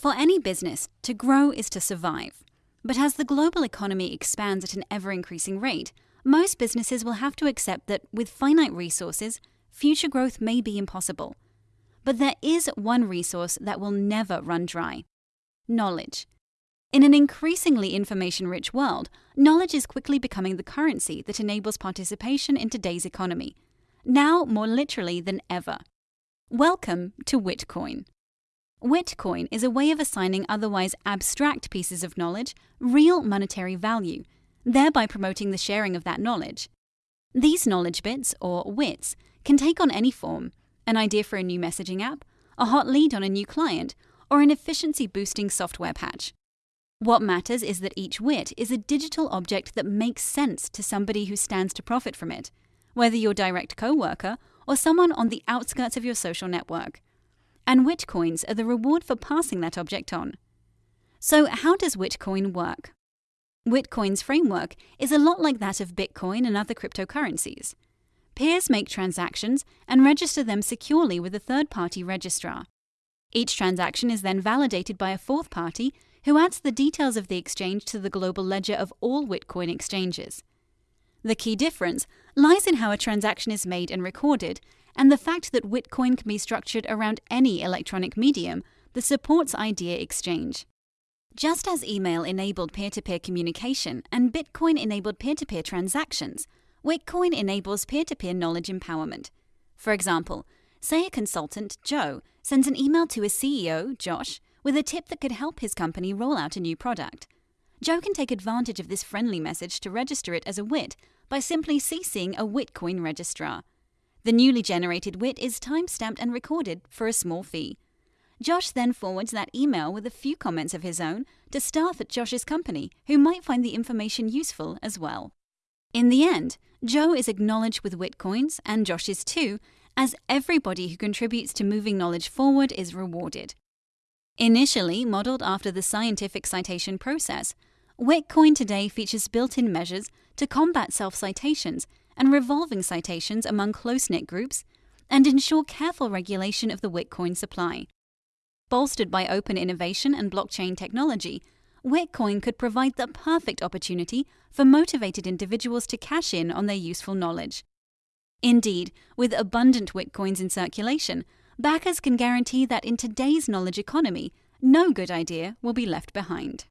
For any business, to grow is to survive. But as the global economy expands at an ever increasing rate, most businesses will have to accept that with finite resources, future growth may be impossible. But there is one resource that will never run dry knowledge. In an increasingly information rich world, knowledge is quickly becoming the currency that enables participation in today's economy, now more literally than ever. Welcome to Witcoin. Witcoin is a way of assigning otherwise abstract pieces of knowledge real monetary value, thereby promoting the sharing of that knowledge. These knowledge bits, or wits, can take on any form an idea for a new messaging app, a hot lead on a new client, or an efficiency boosting software patch. What matters is that each wit is a digital object that makes sense to somebody who stands to profit from it, whether your direct co-worker or someone on the outskirts of your social network. And Witcoins are the reward for passing that object on. So, how does Witcoin work? Witcoin's framework is a lot like that of Bitcoin and other cryptocurrencies. Peers make transactions and register them securely with a third party registrar. Each transaction is then validated by a fourth party who adds the details of the exchange to the global ledger of all Witcoin exchanges. The key difference lies in how a transaction is made and recorded, and the fact that Witcoin can be structured around any electronic medium that supports idea exchange. Just as email enabled peer to peer communication and Bitcoin enabled peer to peer transactions, Witcoin enables peer to peer knowledge empowerment. For example, say a consultant, Joe, sends an email to his CEO, Josh, with a tip that could help his company roll out a new product. Joe can take advantage of this friendly message to register it as a WIT by simply CCing a Witcoin registrar. The newly generated WIT is time-stamped and recorded for a small fee. Josh then forwards that email with a few comments of his own to staff at Josh's company who might find the information useful as well. In the end, Joe is acknowledged with Witcoins, and Josh is too, as everybody who contributes to moving knowledge forward is rewarded. Initially modeled after the scientific citation process, Witcoin today features built-in measures to combat self-citations and revolving citations among close-knit groups and ensure careful regulation of the Witcoin supply. Bolstered by open innovation and blockchain technology, Witcoin could provide the perfect opportunity for motivated individuals to cash in on their useful knowledge. Indeed, with abundant Witcoins in circulation, backers can guarantee that in today's knowledge economy, no good idea will be left behind.